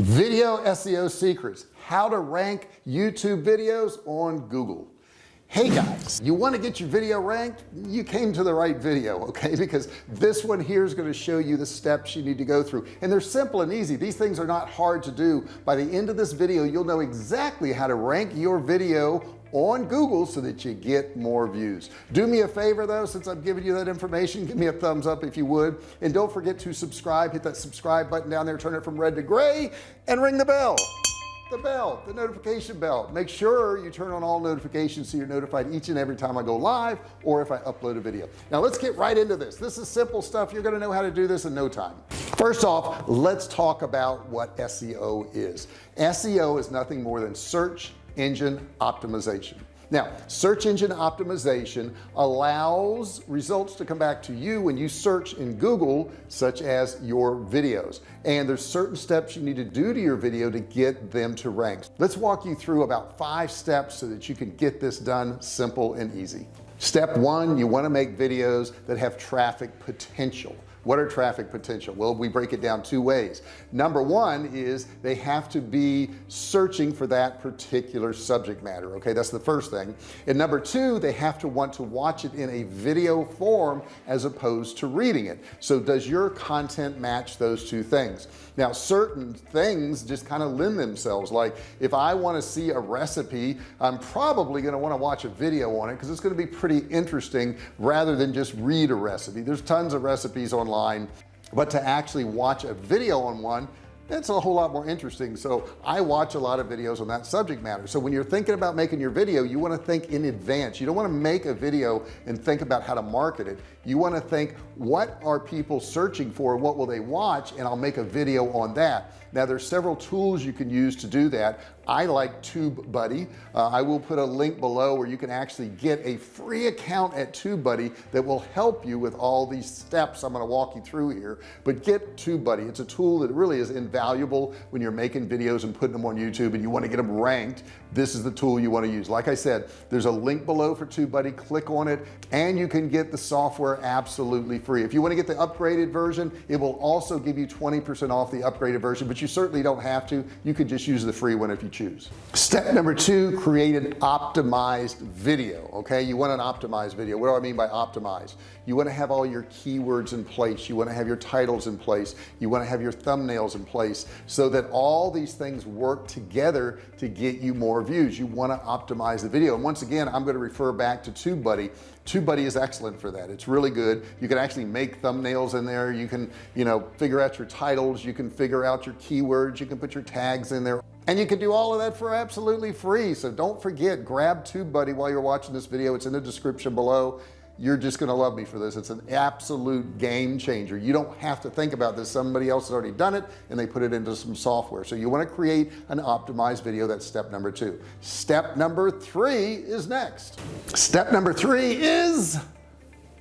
video SEO secrets. How to rank YouTube videos on Google. Hey guys you want to get your video ranked? You came to the right video okay? Because this one here is going to show you the steps you need to go through. And they're simple and easy. These things are not hard to do. By the end of this video you'll know exactly how to rank your video on Google so that you get more views. Do me a favor though since I'm giving you that information give me a thumbs up if you would. And don't forget to subscribe. Hit that subscribe button down there. Turn it from red to gray and ring the bell. The bell the notification bell. Make sure you turn on all notifications so you're notified each and every time I go live or if I upload a video. Now let's get right into this. This is simple stuff. You're to know how to do this in no time. First off let's talk about what SEO is. SEO is nothing more than search engine optimization. Now search engine optimization allows results to come back to you when you search in Google such as your videos. And there's certain steps you need to do to your video to get them to rank let's walk you through about five steps so that you can get this done simple and easy step one you want to make videos that have traffic potential. What are traffic potential? Well we break it down two ways. Number one is they have to be searching for that particular subject matter okay? That's the first thing. And number two they have to want to watch it in a video form as opposed to reading it. So does your content match those two things? Now certain things just kind of lend themselves. Like if I want to see a recipe I'm probably going to want to watch a video on it because it's going to be pretty interesting rather than just read a recipe. There's tons of recipes online online but to actually watch a video on one that's a whole lot more interesting. So I watch a lot of videos on that subject matter. So when you're thinking about making your video you want to think in advance. You don't want to make a video and think about how to market it. You want to think what are people searching for? What will they watch? And I'll make a video on that. Now there's several tools you can use to do that I like TubeBuddy. Uh, I will put a link below where you can actually get a free account at TubeBuddy that will help you with all these steps I'm going to walk you through here. But get TubeBuddy. It's a tool that really is invaluable when you're making videos and putting them on YouTube and you want to get them ranked. This is the tool you want to use. Like I said there's a link below for TubeBuddy. Click on it and you can get the software absolutely free. If you want to get the upgraded version it will also give you 20% off the upgraded version but you certainly don't have to. You could just use the free one if you choose. Step number two create an optimized video okay? You want an optimized video. What do I mean by optimized? You want to have all your keywords in place. You want to have your titles in place. You want to have your thumbnails in place so that all these things work together to get you more views. You want to optimize the video. And once again I'm going to refer back to TubeBuddy. TubeBuddy is excellent for that. It's really good. You can actually make thumbnails in there. You can you know figure out your titles. You can figure out your keywords. You can put your tags in there and you can do all of that for absolutely free. So don't forget grab TubeBuddy while you're watching this video. It's in the description below. You're just gonna love me for this. It's an absolute game changer. You don't have to think about this. Somebody else has already done it and they put it into some software. So you want to create an optimized video. That's step number two. Step number three is next. Step number three is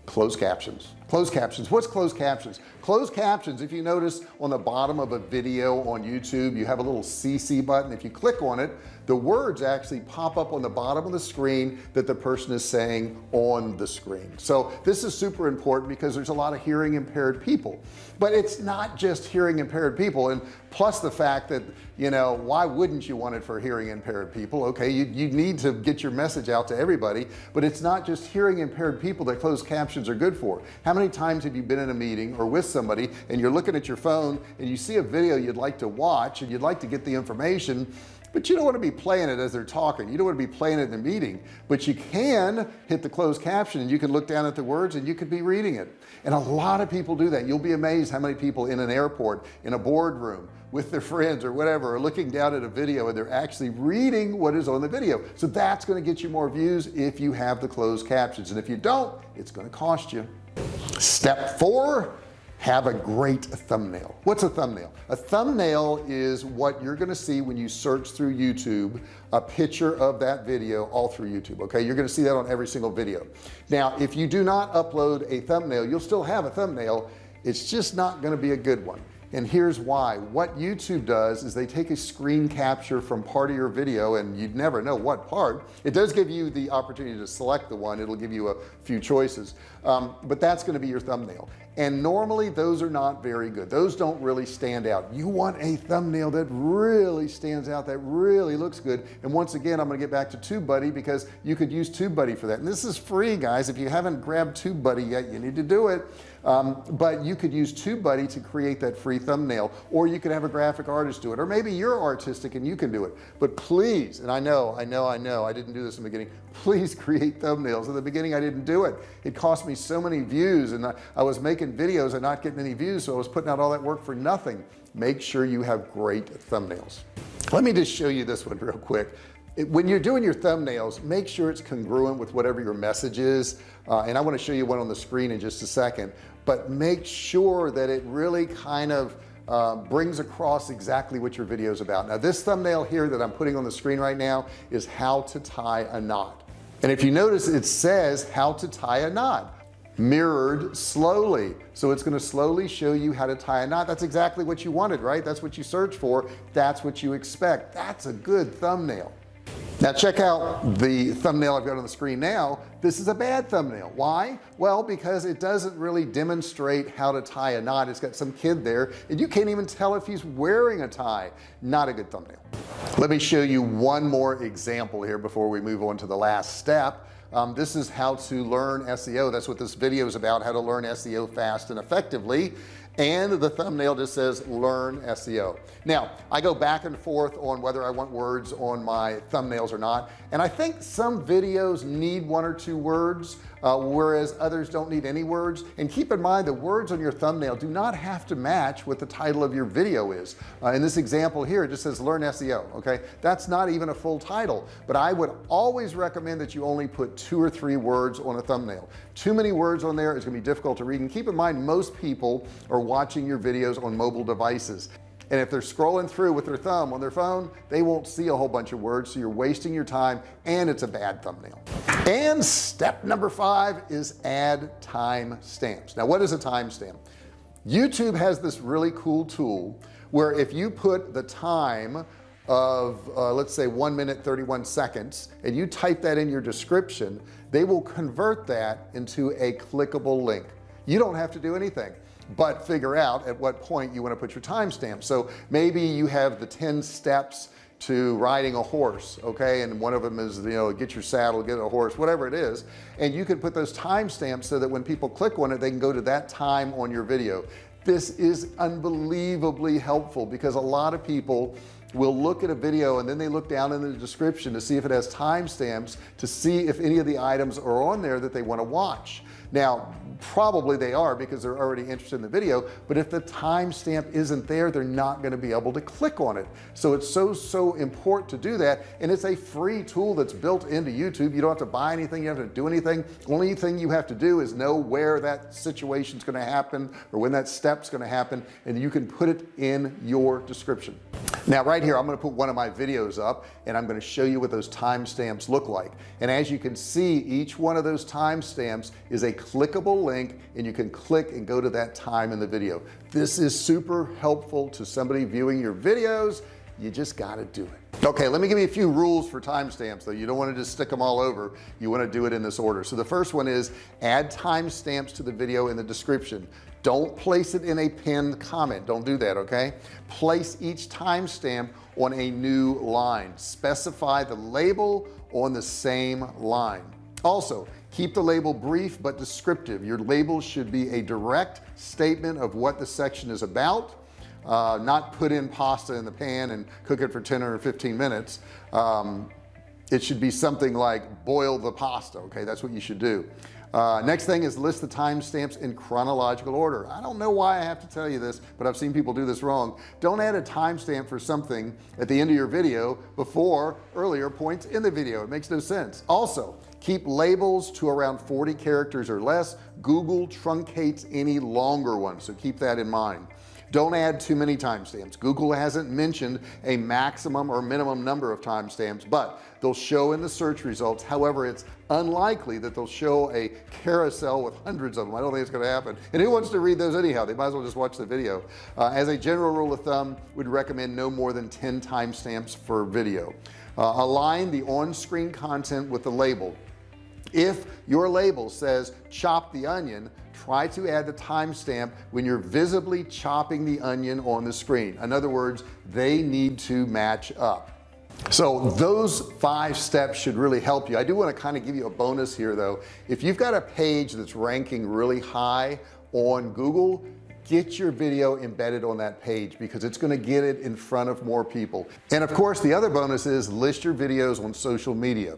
closed captions closed captions. What's closed captions? Closed captions if you notice on the bottom of a video on YouTube you have a little CC button. If you click on it the words actually pop up on the bottom of the screen that the person is saying on the screen. So this is super important because there's a lot of hearing impaired people. But it's not just hearing impaired people and plus the fact that you know why wouldn't you want it for hearing impaired people? Okay you, you need to get your message out to everybody but it's not just hearing impaired people that closed captions are good for. How many times have you been in a meeting or with somebody and you're looking at your phone and you see a video you'd like to watch and you'd like to get the information but you don't want to be playing it as they're talking. You don't want to be playing it in the meeting but you can hit the closed caption and you can look down at the words and you could be reading it. And a lot of people do that. You'll be amazed how many people in an airport in a boardroom with their friends or whatever are looking down at a video and they're actually reading what is on the video. So that's going to get you more views if you have the closed captions. And if you don't it's going to cost you step four have a great thumbnail. What's a thumbnail? A thumbnail is what you're going to see when you search through YouTube a picture of that video all through YouTube okay? You're going to see that on every single video. Now if you do not upload a thumbnail you'll still have a thumbnail. It's just not going to be a good one and here's why. What YouTube does is they take a screen capture from part of your video and you'd never know what part. It does give you the opportunity to select the one. It'll give you a few choices. Um, but that's going to be your thumbnail and normally those are not very good. Those don't really stand out. You want a thumbnail that really stands out that really looks good. And once again I'm gonna get back to TubeBuddy because you could use TubeBuddy for that. And this is free guys. If you haven't grabbed TubeBuddy yet you need to do it. Um, but you could use TubeBuddy to create that free thumbnail or you could have a graphic artist do it or maybe you're artistic and you can do it. But please and I know I know I know I didn't do this in the beginning. Please create thumbnails. In the beginning I didn't do it. It cost me so many views and I, I was making videos and not getting any views so I was putting out all that work for nothing. Make sure you have great thumbnails. Let me just show you this one real quick. When you're doing your thumbnails make sure it's congruent with whatever your message is. Uh, and I want to show you one on the screen in just a second. But make sure that it really kind of uh, brings across exactly what your video is about. Now this thumbnail here that I'm putting on the screen right now is how to tie a knot. And if you notice it says how to tie a knot mirrored slowly. So it's going to slowly show you how to tie a knot. That's exactly what you wanted right? That's what you search for. That's what you expect. That's a good thumbnail. Now check out the thumbnail I've got on the screen now. This is a bad thumbnail. Why? Well because it doesn't really demonstrate how to tie a knot. It's got some kid there and you can't even tell if he's wearing a tie. Not a good thumbnail. Let me show you one more example here before we move on to the last step um, this is how to learn SEO that's what this video is about how to learn SEO fast and effectively and the thumbnail just says learn SEO now I go back and forth on whether I want words on my thumbnails or not and I think some videos need one or two words uh, whereas others don't need any words. And keep in mind the words on your thumbnail do not have to match what the title of your video is. Uh, in this example here it just says learn SEO okay? That's not even a full title but I would always recommend that you only put two or three words on a thumbnail. Too many words on there is going to be difficult to read and keep in mind most people are watching your videos on mobile devices. And if they're scrolling through with their thumb on their phone they won't see a whole bunch of words so you're wasting your time and it's a bad thumbnail. And step number five is add time stamps now what is a timestamp? YouTube has this really cool tool where if you put the time of uh, let's say one minute 31 seconds and you type that in your description they will convert that into a clickable link. You don't have to do anything but figure out at what point you want to put your timestamp. So maybe you have the 10 steps to riding a horse okay? And one of them is you know get your saddle get a horse whatever it is. And you can put those timestamps so that when people click on it they can go to that time on your video. This is unbelievably helpful because a lot of people will look at a video and then they look down in the description to see if it has timestamps to see if any of the items are on there that they want to watch. Now probably they are because they're already interested in the video but if the timestamp isn't there they're not going to be able to click on it. So it's so so important to do that and it's a free tool that's built into YouTube. You don't have to buy anything you have to do anything. Only thing you have to do is know where that situation is going to happen or when that step's going to happen and you can put it in your description now right here I'm going to put one of my videos up and I'm going to show you what those timestamps look like. And as you can see each one of those timestamps is a clickable link and you can click and go to that time in the video. This is super helpful to somebody viewing your videos. You just got to do it okay let me give you a few rules for timestamps though. You don't want to just stick them all over. You want to do it in this order. So the first one is add timestamps to the video in the description. Don't place it in a pinned comment. Don't do that okay? Place each timestamp on a new line. Specify the label on the same line. Also keep the label brief but descriptive. Your label should be a direct statement of what the section is about uh, not put in pasta in the pan and cook it for 10 or 15 minutes um, it should be something like boil the pasta okay? That's what you should do. Uh, next thing is list the timestamps in chronological order. I don't know why I have to tell you this but I've seen people do this wrong. Don't add a timestamp for something at the end of your video before earlier points in the video. It makes no sense. Also keep labels to around 40 characters or less. Google truncates any longer ones so keep that in mind don't add too many timestamps. Google hasn't mentioned a maximum or minimum number of timestamps but they'll show in the search results. However it's unlikely that they'll show a carousel with hundreds of them. I don't think it's going to happen. And who wants to read those anyhow? They might as well just watch the video. Uh, as a general rule of thumb would recommend no more than 10 timestamps for video. Uh, align the on-screen content with the label. If your label says chop the onion try to add the timestamp when you're visibly chopping the onion on the screen. In other words they need to match up. So those five steps should really help you. I do want to kind of give you a bonus here though. If you've got a page that's ranking really high on Google get your video embedded on that page because it's going to get it in front of more people. And of course the other bonus is list your videos on social media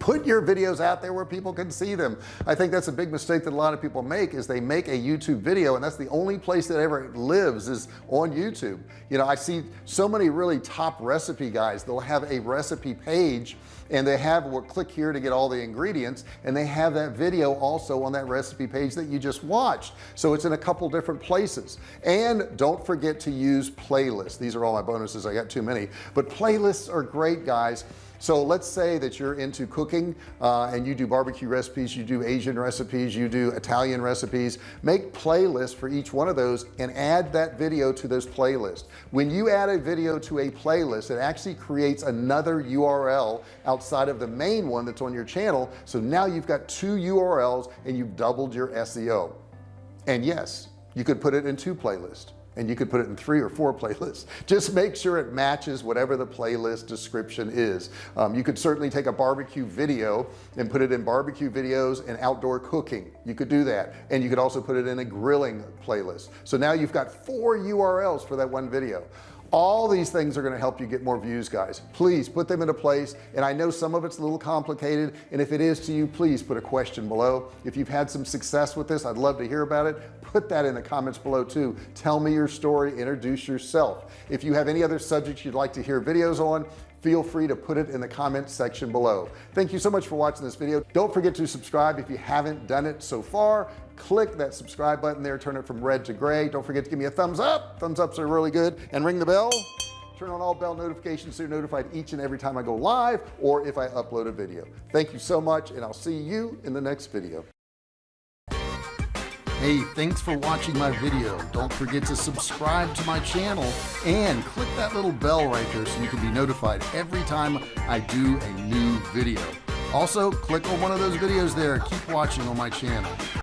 put your videos out there where people can see them. I think that's a big mistake that a lot of people make is they make a YouTube video and that's the only place that ever lives is on YouTube. You know I see so many really top recipe guys they'll have a recipe page and they have what click here to get all the ingredients and they have that video also on that recipe page that you just watched. So it's in a couple different places. And don't forget to use playlists. These are all my bonuses I got too many. But playlists are great guys so let's say that you're into cooking uh, and you do barbecue recipes you do Asian recipes you do Italian recipes. Make playlists for each one of those and add that video to those playlists. When you add a video to a playlist it actually creates another URL outside of the main one that's on your channel. So now you've got two URLs and you've doubled your SEO and yes you could put it in two playlists and you could put it in three or four playlists. Just make sure it matches whatever the playlist description is. Um, you could certainly take a barbecue video and put it in barbecue videos and outdoor cooking. You could do that. And you could also put it in a grilling playlist. So now you've got four URLs for that one video all these things are going to help you get more views guys. Please put them into place and I know some of it's a little complicated and if it is to you please put a question below. If you've had some success with this I'd love to hear about it. Put that in the comments below too. Tell me your story. Introduce yourself. If you have any other subjects you'd like to hear videos on feel free to put it in the comments section below. Thank you so much for watching this video. Don't forget to subscribe if you haven't done it so far. Click that subscribe button there turn it from red to gray. Don't forget to give me a thumbs up. Thumbs ups are really good. And ring the bell. Turn on all bell notifications so you're notified each and every time I go live or if I upload a video. Thank you so much and I'll see you in the next video Hey, thanks for watching my video. Don't forget to subscribe to my channel and click that little bell right there so you can be notified every time I do a new video. Also, click on one of those videos there. Keep watching on my channel.